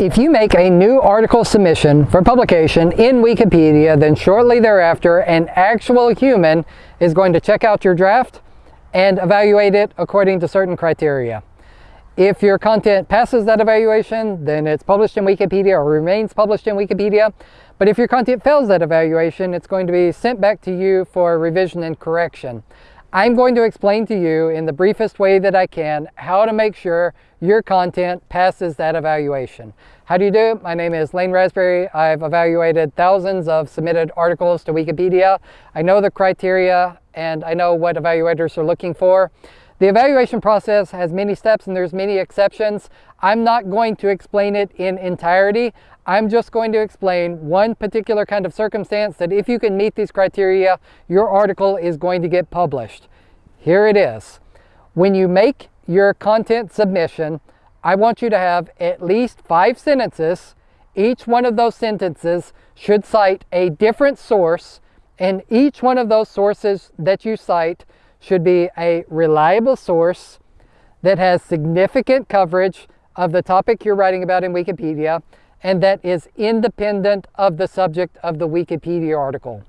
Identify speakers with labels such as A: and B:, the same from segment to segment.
A: If you make a new article submission for publication in Wikipedia, then shortly thereafter an actual human is going to check out your draft and evaluate it according to certain criteria. If your content passes that evaluation, then it's published in Wikipedia or remains published in Wikipedia. But if your content fails that evaluation, it's going to be sent back to you for revision and correction. I'm going to explain to you in the briefest way that I can how to make sure your content passes that evaluation. How do you do it? My name is Lane Rasberry. I've evaluated thousands of submitted articles to Wikipedia. I know the criteria and I know what evaluators are looking for. The evaluation process has many steps and there's many exceptions. I'm not going to explain it in entirety. I'm just going to explain one particular kind of circumstance that if you can meet these criteria, your article is going to get published. Here it is. When you make your content submission, I want you to have at least five sentences. Each one of those sentences should cite a different source and each one of those sources that you cite should be a reliable source that has significant coverage of the topic you're writing about in Wikipedia and that is independent of the subject of the Wikipedia article.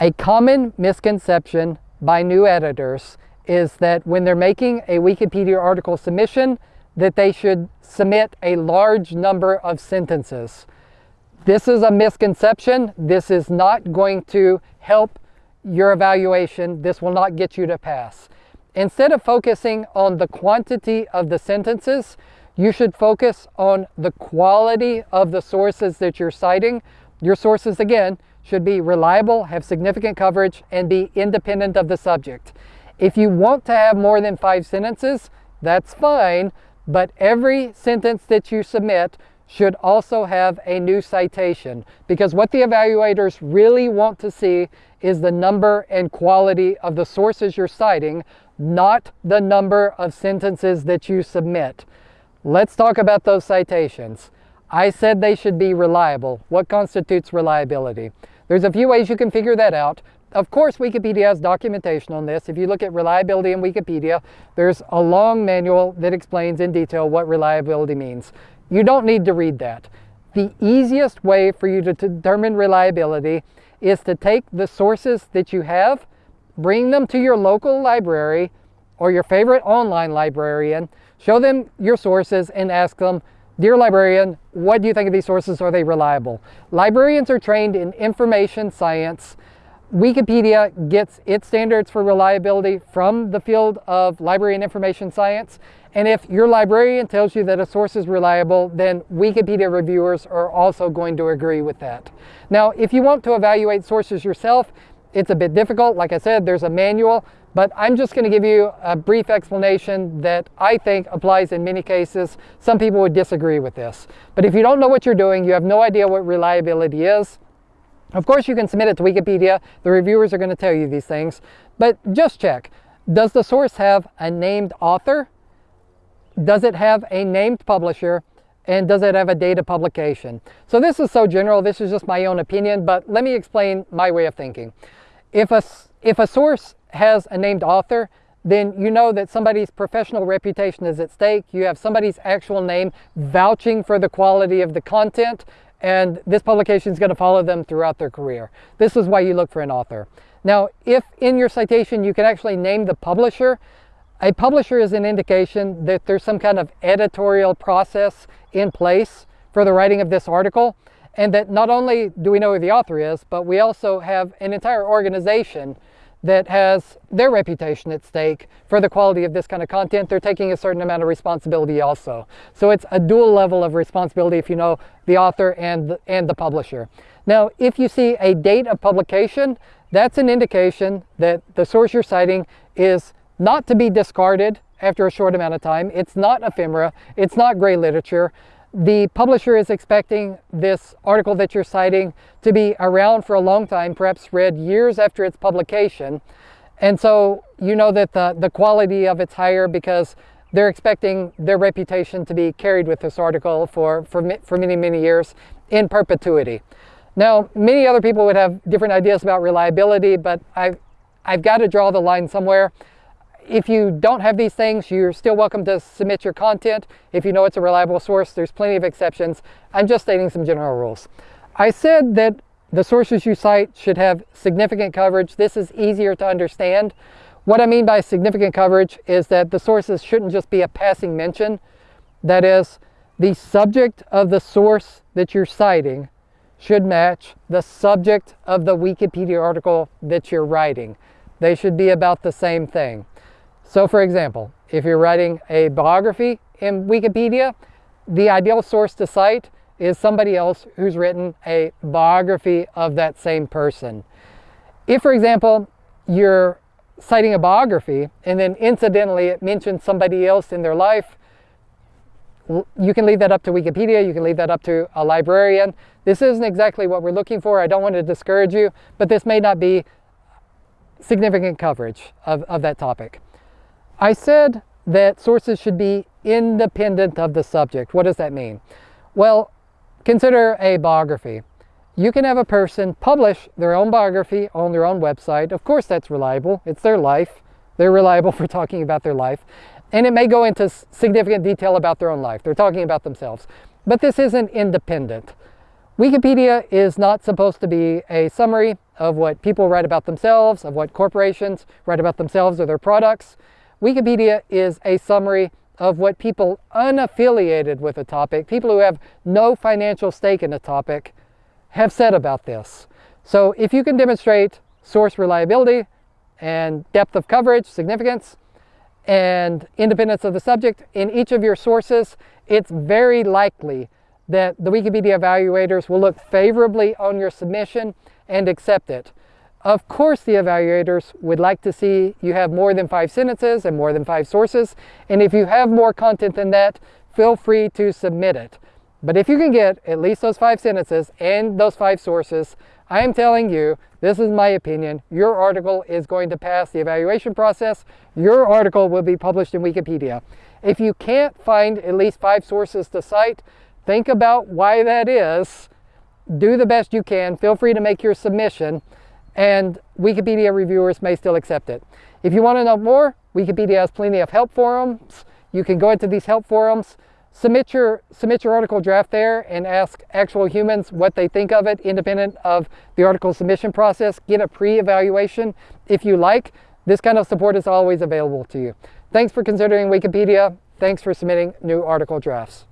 A: A common misconception by new editors is that when they're making a Wikipedia article submission, that they should submit a large number of sentences. This is a misconception. This is not going to help your evaluation, this will not get you to pass. Instead of focusing on the quantity of the sentences, you should focus on the quality of the sources that you're citing. Your sources, again, should be reliable, have significant coverage, and be independent of the subject. If you want to have more than five sentences, that's fine, but every sentence that you submit should also have a new citation because what the evaluators really want to see is the number and quality of the sources you're citing, not the number of sentences that you submit. Let's talk about those citations. I said they should be reliable. What constitutes reliability? There's a few ways you can figure that out. Of course, Wikipedia has documentation on this. If you look at reliability in Wikipedia, there's a long manual that explains in detail what reliability means. You don't need to read that. The easiest way for you to determine reliability is to take the sources that you have, bring them to your local library or your favorite online librarian, show them your sources and ask them, Dear librarian, what do you think of these sources? Are they reliable? Librarians are trained in information science. Wikipedia gets its standards for reliability from the field of library and information science. And if your librarian tells you that a source is reliable, then Wikipedia reviewers are also going to agree with that. Now, if you want to evaluate sources yourself, it's a bit difficult. Like I said, there's a manual, but I'm just going to give you a brief explanation that I think applies in many cases. Some people would disagree with this. But if you don't know what you're doing, you have no idea what reliability is, of course you can submit it to Wikipedia. The reviewers are going to tell you these things. But just check. Does the source have a named author? Does it have a named publisher? And does it have a date of publication? So this is so general, this is just my own opinion, but let me explain my way of thinking. If a, if a source has a named author, then you know that somebody's professional reputation is at stake. You have somebody's actual name vouching for the quality of the content, and this publication is going to follow them throughout their career. This is why you look for an author. Now, if in your citation you can actually name the publisher, a publisher is an indication that there's some kind of editorial process in place for the writing of this article and that not only do we know who the author is, but we also have an entire organization that has their reputation at stake for the quality of this kind of content. They're taking a certain amount of responsibility also. So it's a dual level of responsibility if you know the author and, and the publisher. Now, if you see a date of publication, that's an indication that the source you're citing is not to be discarded after a short amount of time. It's not ephemera. It's not gray literature. The publisher is expecting this article that you're citing to be around for a long time, perhaps read years after its publication. And so you know that the, the quality of it's higher because they're expecting their reputation to be carried with this article for, for, for many, many years in perpetuity. Now, many other people would have different ideas about reliability, but I've, I've got to draw the line somewhere if you don't have these things, you're still welcome to submit your content. If you know it's a reliable source, there's plenty of exceptions. I'm just stating some general rules. I said that the sources you cite should have significant coverage. This is easier to understand. What I mean by significant coverage is that the sources shouldn't just be a passing mention. That is, the subject of the source that you're citing should match the subject of the Wikipedia article that you're writing. They should be about the same thing. So for example, if you're writing a biography in Wikipedia, the ideal source to cite is somebody else who's written a biography of that same person. If, for example, you're citing a biography and then incidentally it mentions somebody else in their life, you can leave that up to Wikipedia, you can leave that up to a librarian. This isn't exactly what we're looking for. I don't want to discourage you, but this may not be significant coverage of, of that topic. I said that sources should be independent of the subject. What does that mean? Well, consider a biography. You can have a person publish their own biography on their own website. Of course, that's reliable. It's their life. They're reliable for talking about their life. And it may go into significant detail about their own life. They're talking about themselves. But this isn't independent. Wikipedia is not supposed to be a summary of what people write about themselves, of what corporations write about themselves or their products. Wikipedia is a summary of what people unaffiliated with a topic, people who have no financial stake in a topic, have said about this. So if you can demonstrate source reliability and depth of coverage, significance, and independence of the subject in each of your sources, it's very likely that the Wikipedia evaluators will look favorably on your submission and accept it. Of course, the evaluators would like to see you have more than five sentences and more than five sources. And if you have more content than that, feel free to submit it. But if you can get at least those five sentences and those five sources, I am telling you, this is my opinion, your article is going to pass the evaluation process. Your article will be published in Wikipedia. If you can't find at least five sources to cite, think about why that is. Do the best you can. Feel free to make your submission and Wikipedia reviewers may still accept it. If you want to know more, Wikipedia has plenty of help forums. You can go into these help forums, submit your, submit your article draft there and ask actual humans what they think of it independent of the article submission process. Get a pre-evaluation if you like. This kind of support is always available to you. Thanks for considering Wikipedia. Thanks for submitting new article drafts.